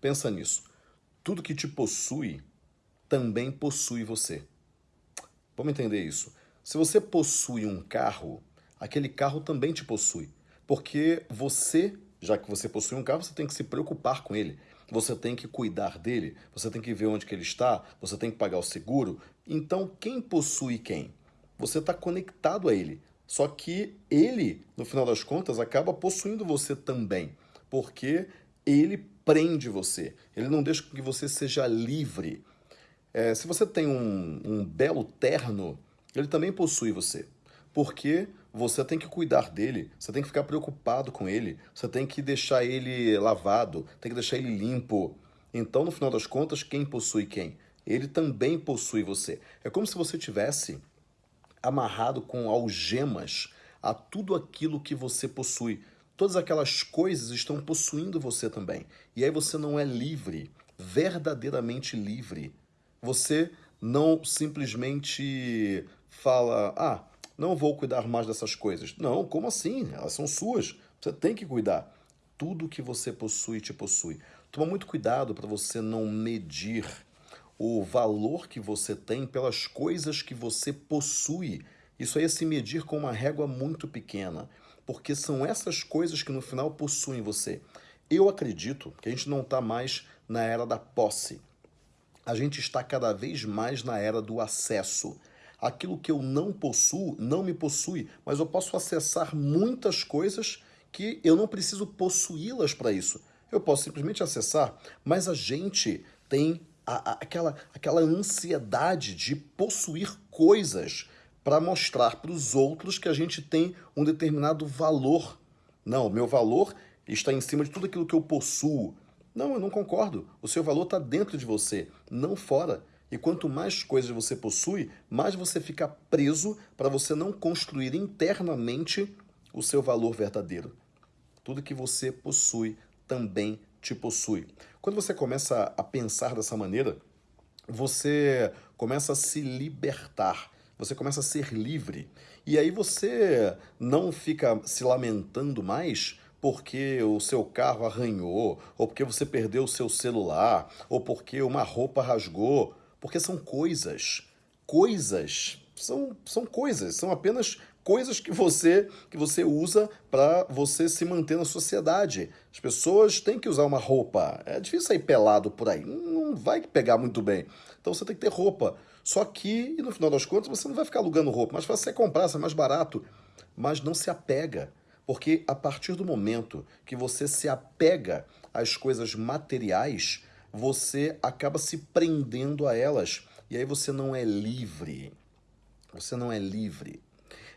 Pensa nisso. Tudo que te possui também possui você. Vamos entender isso. Se você possui um carro, aquele carro também te possui. Porque você, já que você possui um carro, você tem que se preocupar com ele. Você tem que cuidar dele, você tem que ver onde que ele está, você tem que pagar o seguro. Então, quem possui quem? Você está conectado a ele. Só que ele, no final das contas, acaba possuindo você também. Porque ele prende você. Ele não deixa que você seja livre. É, se você tem um, um belo terno, ele também possui você. Porque você tem que cuidar dele, você tem que ficar preocupado com ele, você tem que deixar ele lavado, tem que deixar ele limpo. Então, no final das contas, quem possui quem? Ele também possui você. É como se você tivesse amarrado com algemas a tudo aquilo que você possui. Todas aquelas coisas estão possuindo você também. E aí você não é livre, verdadeiramente livre. Você não simplesmente fala, ah, não vou cuidar mais dessas coisas. Não, como assim? Elas são suas. Você tem que cuidar. Tudo que você possui te possui. Toma muito cuidado para você não medir o valor que você tem pelas coisas que você possui. Isso aí é se medir com uma régua muito pequena porque são essas coisas que no final possuem você. Eu acredito que a gente não está mais na era da posse. A gente está cada vez mais na era do acesso. Aquilo que eu não possuo não me possui, mas eu posso acessar muitas coisas que eu não preciso possuí-las para isso. Eu posso simplesmente acessar, mas a gente tem a, a, aquela, aquela ansiedade de possuir coisas para mostrar para os outros que a gente tem um determinado valor. Não, meu valor está em cima de tudo aquilo que eu possuo. Não, eu não concordo. O seu valor está dentro de você, não fora. E quanto mais coisas você possui, mais você fica preso para você não construir internamente o seu valor verdadeiro. Tudo que você possui também te possui. Quando você começa a pensar dessa maneira, você começa a se libertar você começa a ser livre. E aí você não fica se lamentando mais porque o seu carro arranhou, ou porque você perdeu o seu celular, ou porque uma roupa rasgou, porque são coisas. Coisas são, são coisas, são apenas coisas que você que você usa para você se manter na sociedade. As pessoas têm que usar uma roupa. É difícil sair pelado por aí, não vai pegar muito bem. Então você tem que ter roupa. Só que, no final das contas, você não vai ficar alugando roupa, mas você comprar, é mais barato. Mas não se apega, porque a partir do momento que você se apega às coisas materiais, você acaba se prendendo a elas. E aí você não é livre. Você não é livre.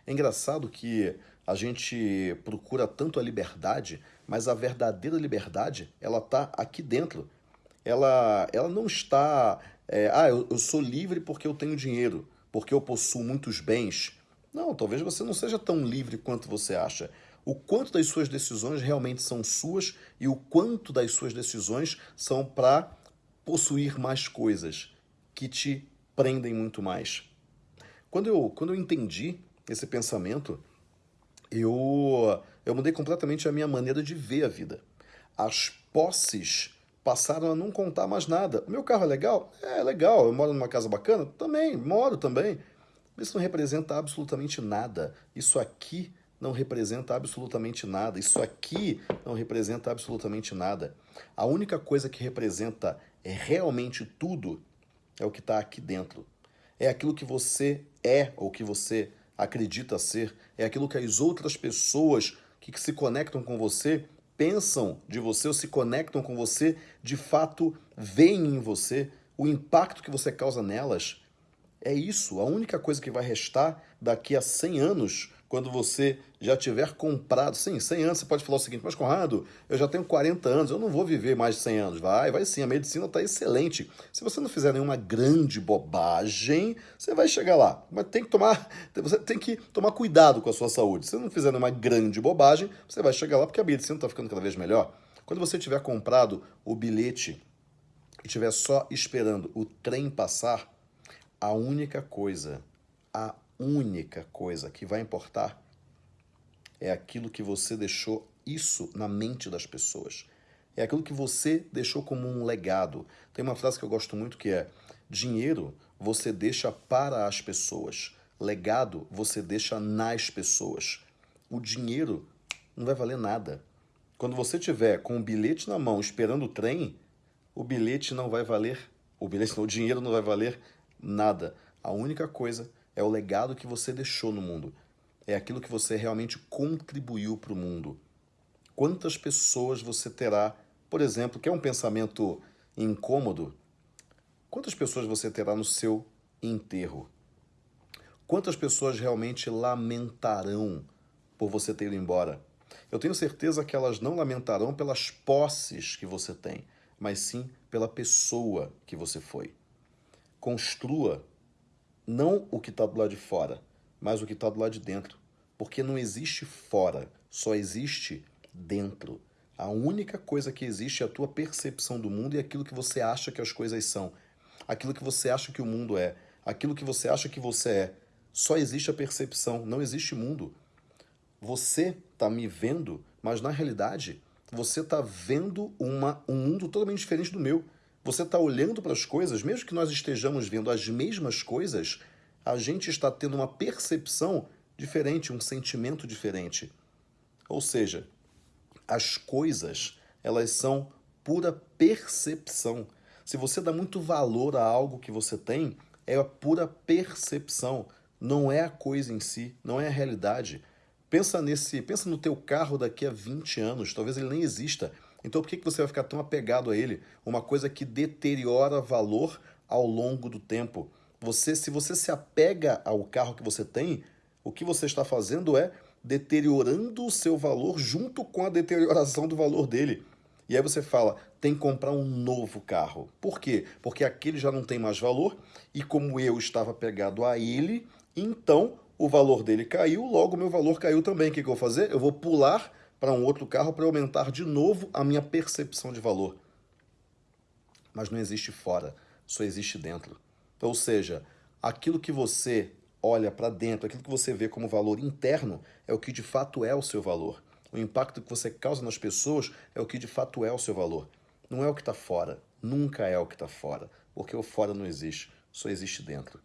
É engraçado que a gente procura tanto a liberdade, mas a verdadeira liberdade, ela está aqui dentro. Ela, ela não está é, ah, eu, eu sou livre porque eu tenho dinheiro, porque eu possuo muitos bens. Não, talvez você não seja tão livre quanto você acha. O quanto das suas decisões realmente são suas e o quanto das suas decisões são para possuir mais coisas que te prendem muito mais. Quando eu, quando eu entendi esse pensamento, eu, eu mudei completamente a minha maneira de ver a vida. As posses passaram a não contar mais nada. O meu carro é legal? É legal. Eu moro numa casa bacana? Também, moro também. Isso não representa absolutamente nada. Isso aqui não representa absolutamente nada. Isso aqui não representa absolutamente nada. A única coisa que representa realmente tudo é o que está aqui dentro. É aquilo que você é ou que você acredita ser. É aquilo que as outras pessoas que se conectam com você pensam de você ou se conectam com você, de fato veem em você o impacto que você causa nelas. É isso, a única coisa que vai restar daqui a 100 anos quando você já tiver comprado. Sim, 100 anos você pode falar o seguinte, mas Conrado, eu já tenho 40 anos, eu não vou viver mais de 100 anos. Vai, vai sim, a medicina está excelente. Se você não fizer nenhuma grande bobagem, você vai chegar lá. Mas tem que tomar, você tem que tomar cuidado com a sua saúde. Se você não fizer nenhuma grande bobagem, você vai chegar lá porque a medicina está ficando cada vez melhor. Quando você tiver comprado o bilhete e estiver só esperando o trem passar, a única coisa, a única coisa que vai importar é aquilo que você deixou isso na mente das pessoas. É aquilo que você deixou como um legado. Tem uma frase que eu gosto muito que é: dinheiro você deixa para as pessoas, legado você deixa nas pessoas. O dinheiro não vai valer nada. Quando você tiver com o bilhete na mão esperando o trem, o bilhete não vai valer, o bilhete o dinheiro não vai valer nada. A única coisa é o legado que você deixou no mundo. É aquilo que você realmente contribuiu para o mundo. Quantas pessoas você terá, por exemplo, que é um pensamento incômodo, quantas pessoas você terá no seu enterro? Quantas pessoas realmente lamentarão por você ter ido embora? Eu tenho certeza que elas não lamentarão pelas posses que você tem, mas sim pela pessoa que você foi. Construa não o que está do lado de fora, mas o que está do lado de dentro. Porque não existe fora, só existe dentro. A única coisa que existe é a tua percepção do mundo e aquilo que você acha que as coisas são. Aquilo que você acha que o mundo é. Aquilo que você acha que você é. Só existe a percepção, não existe mundo. Você está me vendo, mas na realidade você está vendo uma, um mundo totalmente diferente do meu. Você está olhando para as coisas, mesmo que nós estejamos vendo as mesmas coisas, a gente está tendo uma percepção diferente, um sentimento diferente. Ou seja, as coisas, elas são pura percepção. Se você dá muito valor a algo que você tem, é a pura percepção, não é a coisa em si, não é a realidade. Pensa nesse, pensa no teu carro daqui a 20 anos, talvez ele nem exista. Então por que você vai ficar tão apegado a ele? Uma coisa que deteriora valor ao longo do tempo. Você, se você se apega ao carro que você tem, o que você está fazendo é deteriorando o seu valor junto com a deterioração do valor dele. E aí você fala, tem que comprar um novo carro. Por quê? Porque aquele já não tem mais valor e como eu estava pegado a ele, então o valor dele caiu, logo meu valor caiu também. O que, que eu vou fazer? Eu vou pular para um outro carro para aumentar de novo a minha percepção de valor. Mas não existe fora, só existe dentro. Ou seja, aquilo que você olha para dentro, aquilo que você vê como valor interno, é o que de fato é o seu valor. O impacto que você causa nas pessoas é o que de fato é o seu valor. Não é o que está fora, nunca é o que está fora, porque o fora não existe, só existe dentro.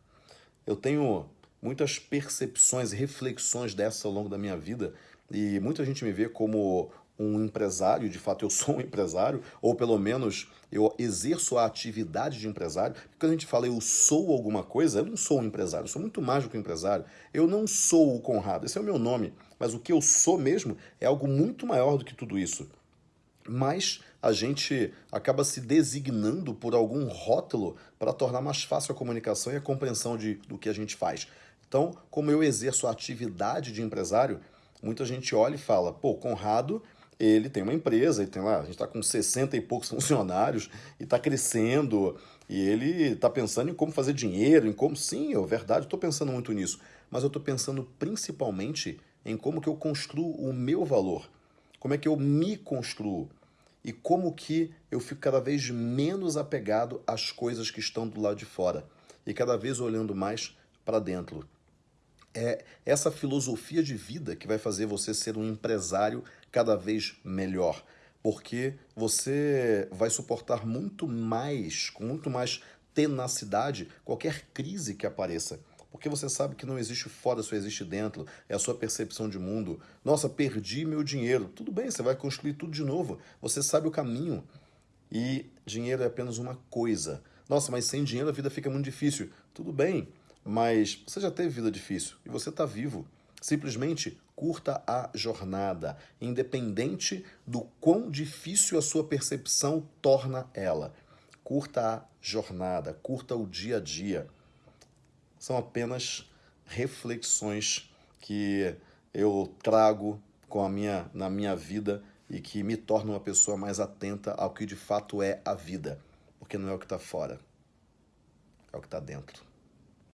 Eu tenho muitas percepções e reflexões dessa ao longo da minha vida e muita gente me vê como um empresário, de fato eu sou um empresário, ou pelo menos eu exerço a atividade de empresário. Quando a gente fala eu sou alguma coisa, eu não sou um empresário, eu sou muito mais do que um empresário. Eu não sou o Conrado, esse é o meu nome, mas o que eu sou mesmo é algo muito maior do que tudo isso. Mas a gente acaba se designando por algum rótulo para tornar mais fácil a comunicação e a compreensão de, do que a gente faz. Então, como eu exerço a atividade de empresário, muita gente olha e fala, pô, Conrado ele tem uma empresa, ele tem lá, a gente está com 60 e poucos funcionários e está crescendo, e ele está pensando em como fazer dinheiro, em como. Sim, é verdade, estou pensando muito nisso. Mas eu estou pensando principalmente em como que eu construo o meu valor. Como é que eu me construo. E como que eu fico cada vez menos apegado às coisas que estão do lado de fora. E cada vez olhando mais para dentro. É essa filosofia de vida que vai fazer você ser um empresário cada vez melhor, porque você vai suportar muito mais, com muito mais tenacidade, qualquer crise que apareça. Porque você sabe que não existe fora, só existe dentro. É a sua percepção de mundo. Nossa, perdi meu dinheiro. Tudo bem, você vai construir tudo de novo. Você sabe o caminho. E dinheiro é apenas uma coisa. Nossa, mas sem dinheiro a vida fica muito difícil. Tudo bem, mas você já teve vida difícil e você está vivo. Simplesmente curta a jornada, independente do quão difícil a sua percepção torna ela. Curta a jornada, curta o dia a dia. São apenas reflexões que eu trago com a minha, na minha vida e que me tornam uma pessoa mais atenta ao que de fato é a vida, porque não é o que está fora, é o que está dentro.